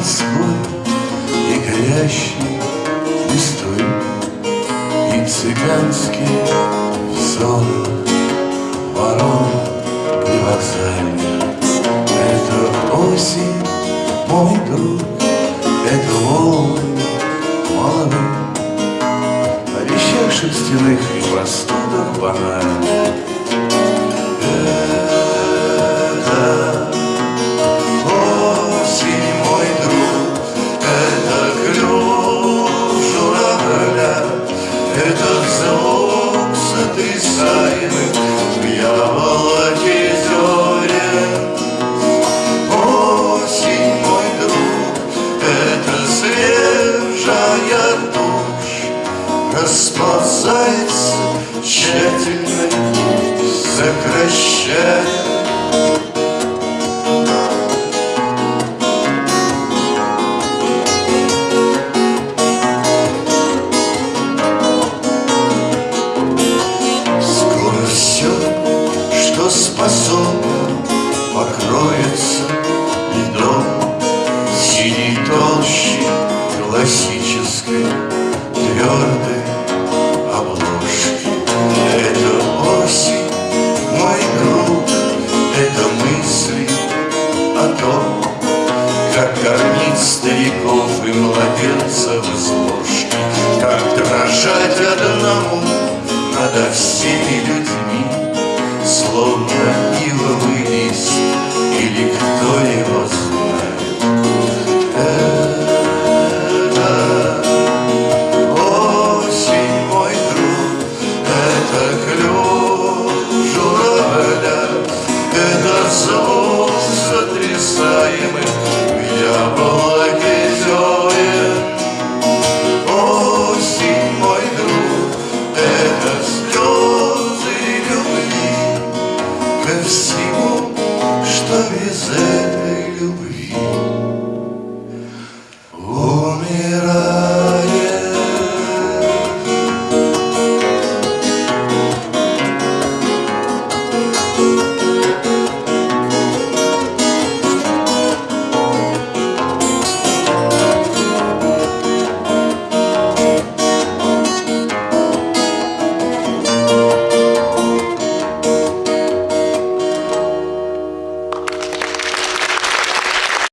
Москвой и горящей листвой И цыганский сон. Ворон привокзальный Это осень, мой друг, это волны молодых О вещах шерстяных и простудах банальных сотрясаемый в яблоке зерен Осень, мой друг, это свежая тушь Расползается тщательно, сокращая твердой обложки. Это осень, мой друг, это мысли о том Как кормить стариков и младенцев из ложки. Как дрожать одному над всеми людьми Словно ивовый лист Или кто его знает so